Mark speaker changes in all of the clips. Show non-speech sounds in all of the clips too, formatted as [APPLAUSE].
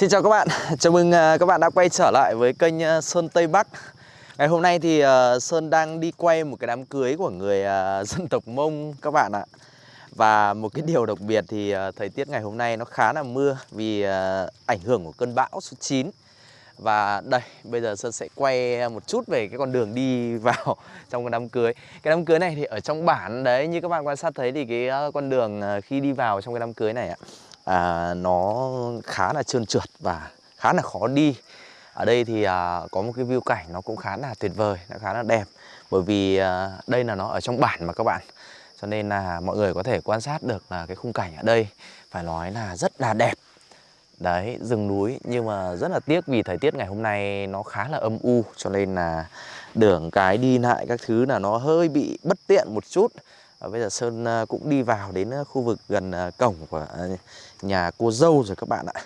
Speaker 1: Xin chào các bạn, chào mừng à, các bạn đã quay trở lại với kênh à, Sơn Tây Bắc. Ngày hôm nay thì à, Sơn đang đi quay một cái đám cưới của người [LAUGHS] dân tộc Mông các bạn ạ. Và một cái điều đặc biệt thì thời tiết ngày hôm nay nó khá là mưa vì ảnh hưởng của cơn bão số 9 và đây, bây giờ Sơn sẽ quay một chút về cái con đường đi [LAUGHS] vào trong cái đám cưới. Cái đám cưới này thì ở trong bản đấy, như các bạn quan sát thấy thì cái con đường khi đi vào trong cái đám cưới này ạ à, nó khá là trơn trượt và khá là khó đi. Ở đây thì à, có một cái view cảnh nó cũng khá là tuyệt vời nó khá là đẹp. Bởi vì à, đây là nó ở trong bản mà các bạn. Cho nên là mọi người có thể quan sát được là cái khung cảnh ở đây. Phải nói là rất là đẹp. Đấy rừng núi. Nhưng mà rất là tiếc vì thời tiết ngày hôm nay nó khá là âm u. Cho nên là đường cái đi lại các thứ là nó hơi bị bất tiện một chút và bây giờ Sơn à, cũng đi vào đến à, khu vực gần à, cổng của nhà cô dâu rồi các bạn ạ.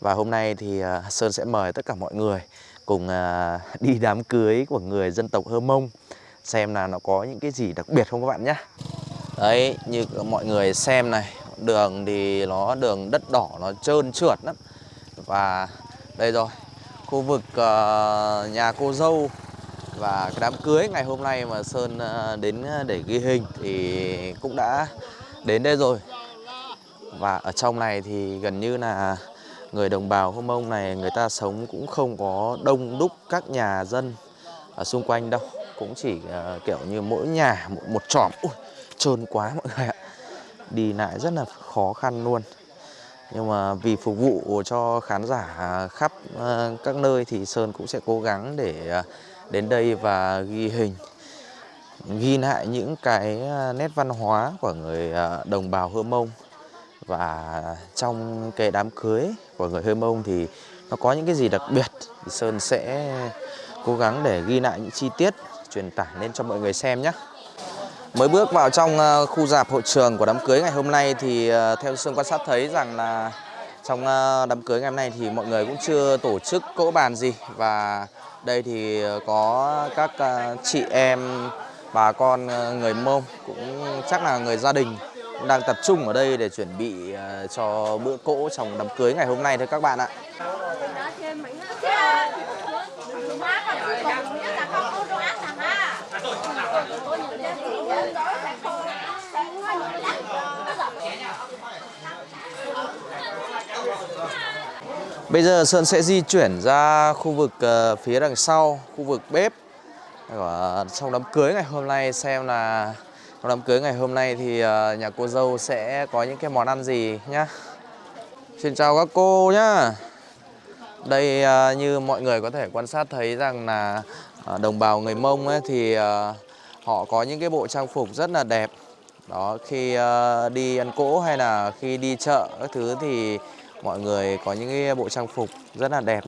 Speaker 1: Và hôm nay thì Sơn sẽ mời tất cả mọi người cùng [LAUGHS] đi đám cưới của người dân tộc Hơ Mông Xem là nó có những cái gì đặc biệt không các bạn nhé. Đấy, như mọi người xem này Đường thì nó đường đất đỏ nó trơn trượt lắm. Và đây rồi Khu vực nhà cô dâu và cái đám cưới ngày hôm nay mà Sơn à, đến à, để ghi hình thì cũng đã đến đây rồi. Và ở trong này thì gần như là người đồng bào Hô Mông này người ta sống cũng không có đông đúc các nhà dân ở xung quanh đâu. Cũng chỉ uh, kiểu như mỗi nhà một, một tròm. Ui, trơn quá mọi người ạ. Đi lại rất là khó khăn luôn. Nhưng mà vì phục vụ cho khán giả khắp uh, các nơi thì Sơn cũng sẽ cố gắng để uh, đến đây và ghi hình, ghi lại những cái à, nét văn hóa của người à, đồng bào Hơ Mông. Và trong cái đám cưới của người Hơ Mông thì nó có những cái gì đặc biệt thì Sơn sẽ cố gắng để ghi lại những chi tiết, truyền tải lên cho mọi người xem nhé. Mới bước vào trong à, khu dạp hội trường của đám cưới ngày hôm nay thì theo Sơn quan sát thấy rằng là trong đám cưới ngày hôm nay thì mọi người cũng chưa tổ chức cỗ bàn gì. Và đây thì ờ, có các ờ, chị em, bà con ờ, người Mông cũng chắc là người gia đình đang tập trung ở đây để chuẩn bị cho bữa cỗ trong đám cưới ngày hôm nay thôi các bạn ạ. Bây giờ Sơn sẽ di chuyển ra khu vực uh, phía đằng sau, khu vực bếp của trong đám cưới ngày hôm nay xem là trong đám cưới ngày hôm nay thì uh, nhà cô dâu sẽ có những cái món ăn gì nhá. Xin chào các cô nhá. Đây uh, như mọi người có thể quan sát thấy rằng là uh, đồng bào người Mông ấy thì uh, họ có những cái bộ trang phục rất là đẹp. Đó khi uh, đi ăn cỗ hay là khi đi chợ các thứ thì mọi người có những cái bộ trang phục rất là đẹp.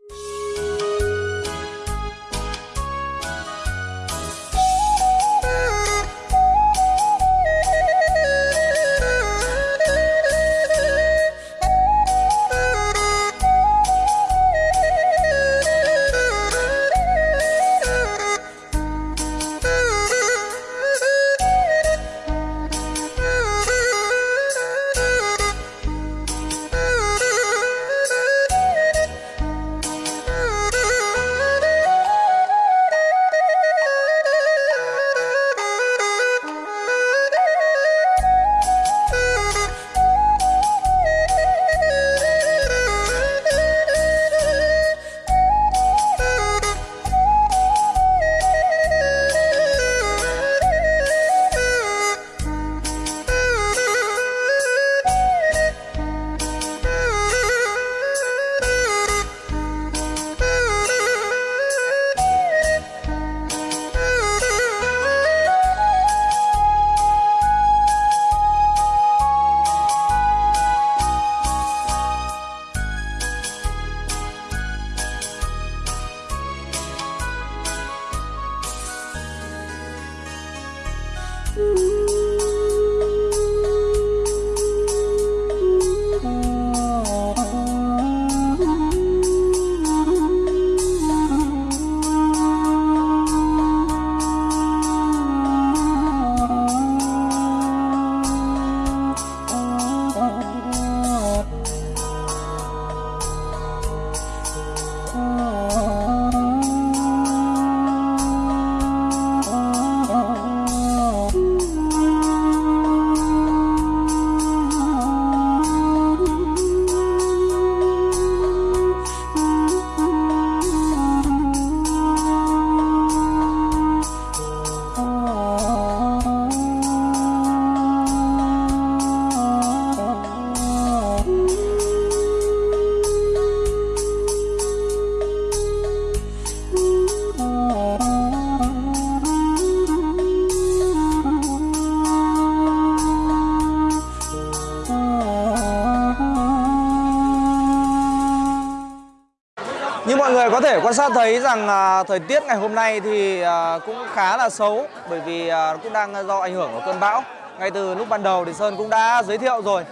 Speaker 1: Thể quan sát thấy rằng à, thời tiết ngày hôm nay thì à, cũng khá là xấu bởi vì à, cũng đang do ảnh hưởng của cơn bão. Ngay từ lúc ban đầu thì Sơn cũng đã giới thiệu rồi.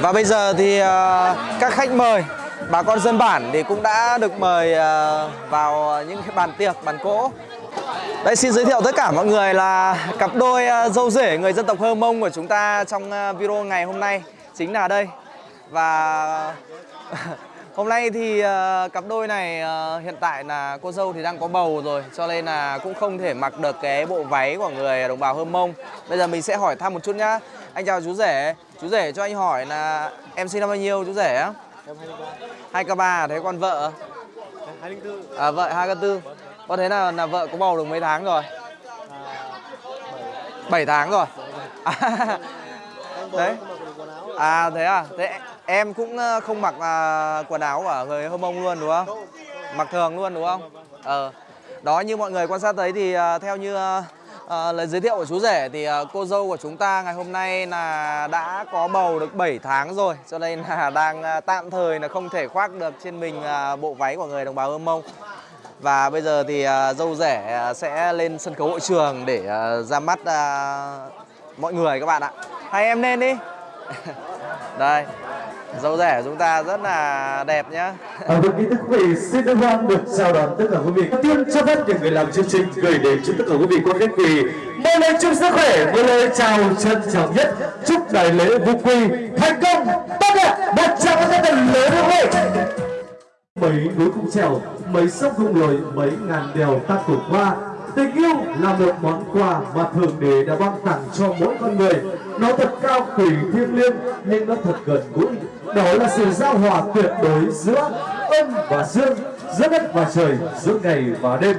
Speaker 1: Và bây giờ thì à, các khách mời, bà con dân bản thì cũng đã được mời à, vào những cái bàn tiệc, bàn cỗ. Đây xin giới thiệu tất cả mọi người là cặp đôi à, dâu rể người dân tộc Hơ Mông của chúng ta trong à, video ngày hôm nay chính là đây. Và [LAUGHS] Hôm nay thì uh, cặp đôi này uh, hiện tại là cô dâu thì đang có bầu rồi cho nên là cũng không thể mặc được cái bộ váy của người đồng bào Hơm Mông. Bây giờ mình sẽ hỏi thăm một chút nhá. Anh chào chú rể. Chú rể cho anh hỏi là em sinh năm bao nhiêu chú rể á?
Speaker 2: Em 23
Speaker 1: Hai k ba thế còn vợ?
Speaker 2: 204
Speaker 1: À vợ hai k tư. Có thế là là vợ có bầu được mấy tháng rồi?
Speaker 2: à,
Speaker 1: 7 tháng rồi. À, [LAUGHS] Đấy. à thế à? Thế em cũng ờ, không mặc à, quần áo của người Hơm Mông luôn đúng không? Mặc thường luôn đúng không? Ờ. Đó như mọi người quan sát thấy thì ờ, theo như à, lời giới thiệu của chú rể thì à, cô dâu của chúng ta ngày hôm nay là đã có bầu được 7 tháng rồi cho nên là [LAUGHS] đang à, tạm thời là không thể khoác được trên mình à, bộ váy của người đồng bào Hơm Mông. Và bây giờ thì à, dâu rể à, sẽ lên sân khấu hội trường để à, ra mắt à, mọi người các bạn ạ. Hai em lên đi. [LAUGHS] Đây. Dâu rẻ của chúng ta rất là đẹp nhá.
Speaker 3: À, kính thưa quý vị, xin được hoan được chào đón tất cả quý vị. Tiên cho phép những người làm chương trình gửi đến cho tất cả quý vị qua khách quý một lời chúc sức khỏe, một lời chào trân trọng nhất, chúc đại lễ vũ quy thành công, tốt đẹp, một tràng cái tay lễ lớn quy. Mấy núi cũng trèo, mấy sông cũng lội, mấy ngàn đèo ta cùng qua. Tình yêu là một món quà mà Thượng Đế đã ban tặng cho mỗi con người. Nó thật cao quý thiêng liêng nhưng nó thật gần gũi. Đó là sự giao hòa tuyệt đối giữa âm và dương, giữa đất và trời, giữa ngày và đêm.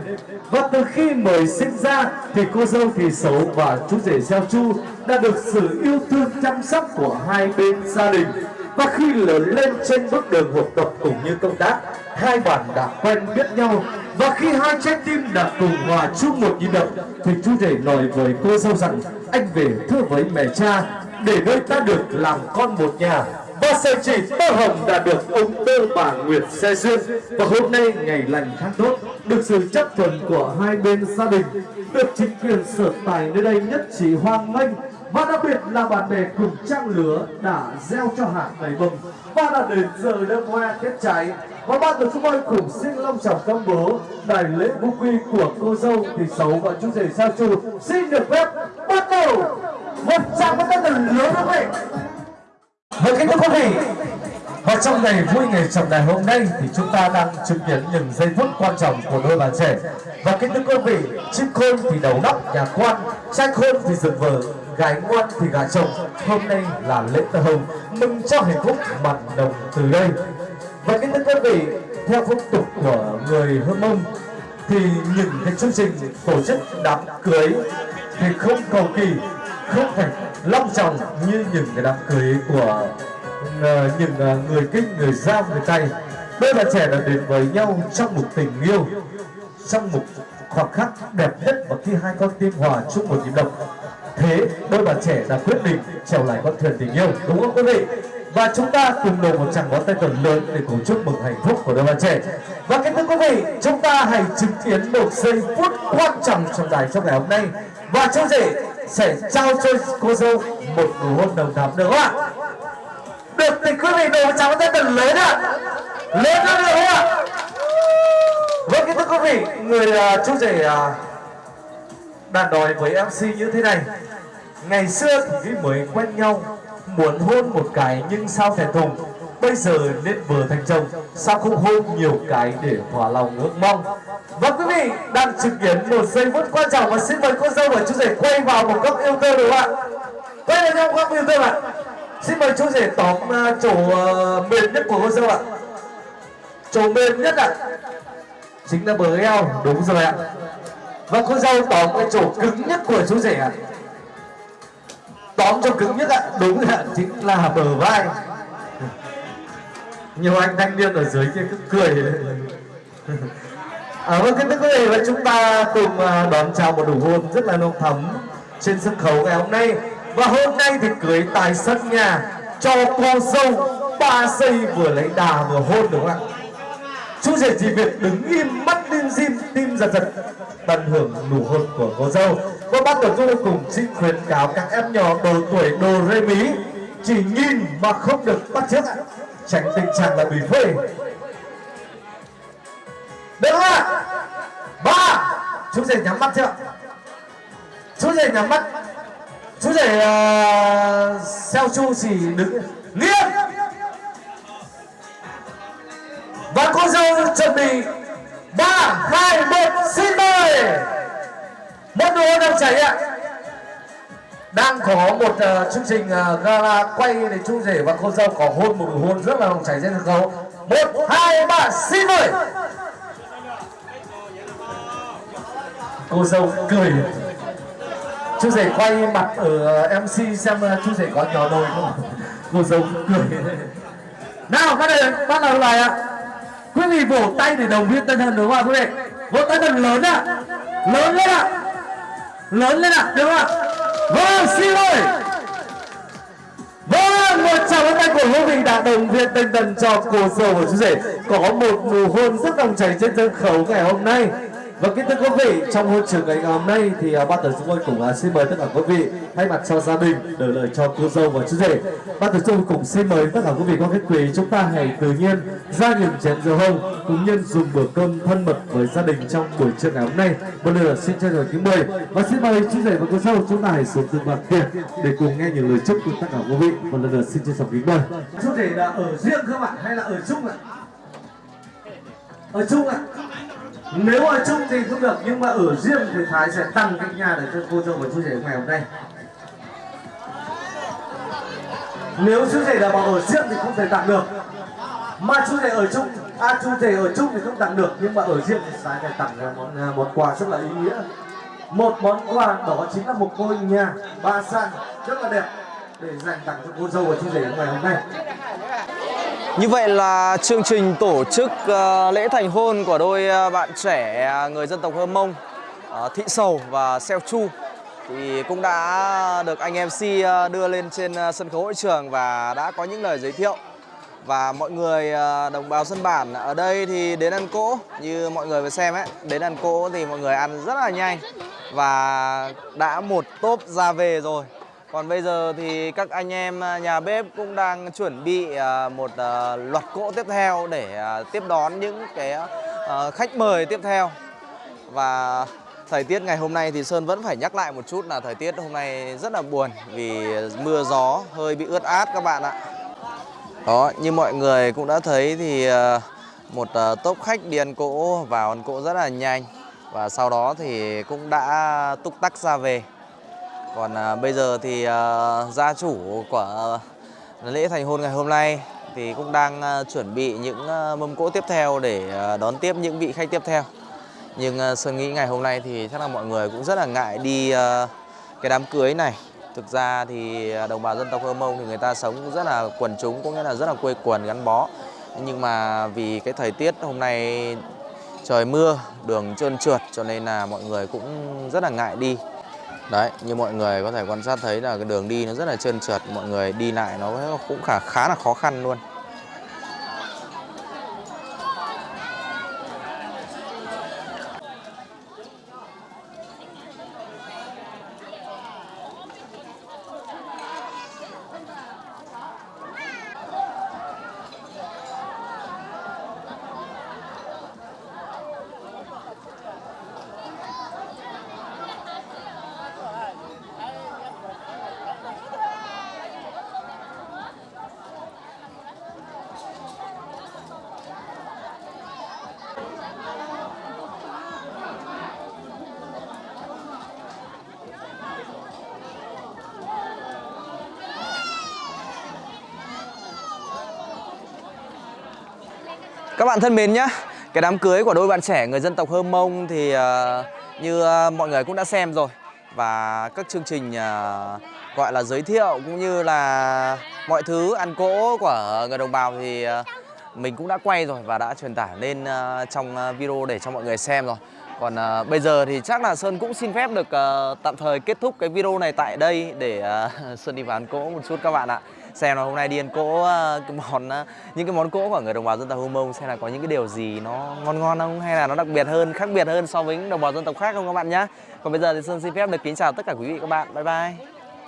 Speaker 3: Và từ khi mới sinh ra thì cô dâu thì xấu và chú rể Gieo Chu đã được sự yêu thương chăm sóc của hai bên gia đình và khi lớn lên trên bước đường học tập cũng như công tác hai bạn đã quen biết nhau. Và khi hai trái tim đã cùng hòa chung một nhịp đập, thì chú rể nói với cô dâu rằng, anh về thưa với mẹ cha, để nơi ta được làm con một nhà. Và sợi chỉ tơ hồng đã được ông tơ bà Nguyệt xe duyên. Và hôm nay ngày lành tháng tốt, được sự chấp thuận của hai bên gia đình, được chính quyền sở tài nơi đây nhất trí hoan nghênh và đặc biệt là bạn bè cùng trang lứa đã gieo cho hạt đầy bông. Và đã đến giờ đêm hoa kết trái. Và ban tổ chức ơi cùng xin long trọng công bố đại lễ vũ quy của cô dâu thì xấu và chú rể sao chu xin được phép bắt đầu. Một tràng với tay thật lứa quý vị với kính thưa quý vị. Và trong ngày vui ngày trọng đại hôm nay thì chúng ta đang chứng kiến những giây phút quan trọng của đôi bạn trẻ. Và kính thưa quý vị, chim khôn thì đầu nóc, nhà quan, trai khôn thì dựng vợ gái ngoan thì gả chồng. Hôm nay là lễ tơ hồng mừng cho hạnh phúc, mặn đồng từ đây. Và kính thưa quý vị, theo phong tục của người hơ mông, thì những cái chương trình tổ chức đám cưới thì không cầu kỳ, không phải long trọng như những cái đám cưới của ờ, những ờ, người kinh, người giao, người tây đôi bạn trẻ đã đến với nhau trong một tình yêu, trong một khoảnh khắc đẹp nhất và khi hai con tim hòa chung một nhịp đập thế đôi bạn trẻ đã quyết định trèo lại con thuyền tình yêu đúng không quý vị? Và chúng ta cùng đồng một tràng ngón tay thật lớn để cùng chúc mừng hạnh phúc của đôi bạn trẻ. Và kính thưa quý vị chúng ta hãy chứng kiến một giây phút quan trọng trong đài trong ngày hôm nay. Và chú rể sẽ trao cho cô dâu một nụ hôn đồng thắm được không ạ được thì quý vị đổ một tràng ngón tay thật lớn ạ. Lớn hơn được không ạ. Vâng kính thưa quý vị người uh, chú rể uh, đã đòi với MC như thế này. Ngày xưa thì mới quen nhau, Muốn hôn một cái nhưng sao thẹn thùng. Bây giờ nên vừa thành chồng, Sao không hôn nhiều cái để thỏa lòng ước mong? Và quý vị đang chứng kiến một giây phút quan trọng Và xin mời cô dâu và chú rể quay vào một góc yêu thương được không ạ? Quay vào trong góc yêu thương ạ. Xin mời chú rể tóm à, chỗ ờ, mềm nhất của cô dâu ạ. Chỗ mềm nhất ạ. Chính là bờ eo, Đúng rồi ạ và cô dâu tóm cái chỗ cứng nhất của chú rể ạ. Tóm chỗ cứng nhất ạ đúng ạ chính là bờ vai. Nhiều anh thanh niên ở dưới kia cứ cười à, vâng kính thưa quý vị và chúng ta cùng à, đón chào một đủ hôn rất là nồng thắm trên sân khấu ngày hôm nay. Và hôm nay thì cưới tài sân nhà cho cô dâu ba xây vừa lấy đà vừa hôn đúng không ạ? Chú rể chỉ việc đứng im mắt lim dim tim giật giật. Tận hưởng nụ hôn của cô dâu. Và bác tổ chức cùng xin khuyến cáo các em nhỏ độ tuổi đồ rê mí. Chỉ nhìn mà không được bắt chước tránh tình trạng là bị phê. Được không ạ ba. Chú rể nhắm mắt chưa? Chú rể nhắm mắt. Chú rể uh, xeo chu chỉ đứng nghiêm và chuẩn bị ba hai một xin mời. Một nụ đang đồng chảy ạ. Đang có một uh, chương trình uh, gala quay để chú rể và cô dâu có hôn một nụ hôn rất là đồng chảy trên sân khấu. Một hai ba xin mời. Cô dâu cười. Chú rể quay mặt ở ờ, mc xem uh, chú rể có nhỏ đôi không? Cô dâu cười. Nào bắt đầu bắt đầu bài ạ quý vị vỗ tay để đồng viên tân thần đúng không ạ, quý vị? Vỗ tay thật lớn ạ. Lớn lên ạ. Lớn lên ạ, đúng không ạ? Vâng xin mời vâng một tràng vỗ tay của quý vị đã đồng viên tinh thần cho cô dâu của chú rể. Có một nụ hôn rất đồng chảy trên sân khấu ngày hôm nay và kính thưa quý vị, trong hôn trường ngày hôm nay thì uh, ban tổ chức cũng uh, xin mời tất cả quý vị thay mặt cho gia đình đời lời cho cô dâu và chú rể. Ban tổ chức cũng xin mời tất cả quý vị có khách quý chúng ta hãy tự nhiên ra những chén rượu hồng cũng nhân dùng bữa cơm thân mật với gia đình trong buổi trưa ngày hôm nay. Một lần nữa xin chân thành kính mời và xin mời chú rể và cô dâu chúng ta hãy xuống từ mặt tiền để cùng nghe những lời chúc của tất cả quý vị. Một lần nữa xin chân thành kính mời. Chú rể là ở riêng các bạn hay là ở chung ạ? Ở chung ạ? Nếu ở chung thì không được, nhưng mà ở riêng thì thái sẽ tăng cái nhà để cho cô dâu và chú rể ngày hôm nay. Nếu chú rể là bảo ở riêng thì không thể tặng được. Mà chú rể ở chung à chú rể ở chung thì không tặng được, nhưng mà ở riêng thì thái phải tặng ra món một món quà rất là ý nghĩa. Một món quà đó chính là một ngôi nhà ba san rất là đẹp để dành tặng cho cô dâu và chú rể ngày hôm nay.
Speaker 1: Như vậy là chương trình tổ chức ờ, lễ thành hôn của đôi ờ, bạn trẻ ờ, người dân tộc Hơ Mông Thị Sầu và Seo Chu thì cũng đã được anh MC đưa lên trên sân khấu hội trường và đã có những lời giới thiệu. Và mọi người đồng bào dân bản ở đây thì đến ăn cỗ, như mọi người vừa xem ấy, đến ăn cỗ thì mọi người ăn rất là nhanh. Và đã một tốp ra về rồi còn bây giờ thì các anh em à, nhà bếp cũng đang chuẩn bị à, một à, loạt cỗ tiếp theo để tiếp đón những cái khách mời tiếp theo. Và thời tiết ngày hôm nay thì Sơn vẫn phải nhắc lại một chút là thời tiết hôm nay rất là buồn vì mưa gió hơi bị ướt át các bạn ạ. Đó, như mọi người cũng đã thấy thì một tốp khách đi ăn cỗ vào ăn cỗ rất là nhanh và sau đó thì cũng đã túc tắc ra về. Còn à, bây giờ thì à, gia chủ của lễ thành hôn ngày hôm nay thì cũng đang à, chuẩn bị những à, mâm cỗ tiếp theo để à, đón tiếp những vị khách tiếp theo. Nhưng à, Sơn nghĩ ngày hôm nay thì chắc là mọi người cũng rất là ngại đi à, cái đám cưới này. Thực ra thì à, đồng bào dân tộc Hơ Mông thì người ta sống rất là quần chúng cũng nghĩa là rất là quê quần gắn bó. Nhưng mà vì cái thời tiết hôm nay trời mưa, đường trơn trượt cho nên là mọi người cũng rất là ngại đi. Đấy, như mọi người có thể quan sát thấy là cái đường đi nó rất là trơn trượt, mọi người đi lại nó cũng khá khá là khó khăn luôn. Các bạn thân mến nhé, cái đám cưới của đôi bạn trẻ người dân tộc Hơ Mông thì uh, như uh, mọi người cũng đã xem rồi và các chương trình uh, gọi là giới thiệu cũng như là mọi thứ ăn cỗ của người đồng bào thì uh, mình cũng đã quay rồi và đã truyền tải lên uh, trong video để cho mọi người xem rồi. Còn à, bây giờ thì chắc là Sơn cũng xin phép được à, tạm thời kết thúc cái video này tại đây để à, [LAUGHS] Sơn đi vào ăn cỗ một chút các bạn ạ. Xem là hôm nay đi ăn cỗ ờ, cái món ờ, những cái món cỗ của người đồng bào dân tộc Hơ Mông xem là có những cái điều gì nó ngon ngon không hay là nó đặc biệt hơn, khác biệt hơn so với những đồng bào dân tộc khác không các bạn nhá. Còn bây giờ thì Sơn xin phép được kính chào tất cả quý vị các bạn. Bye bye.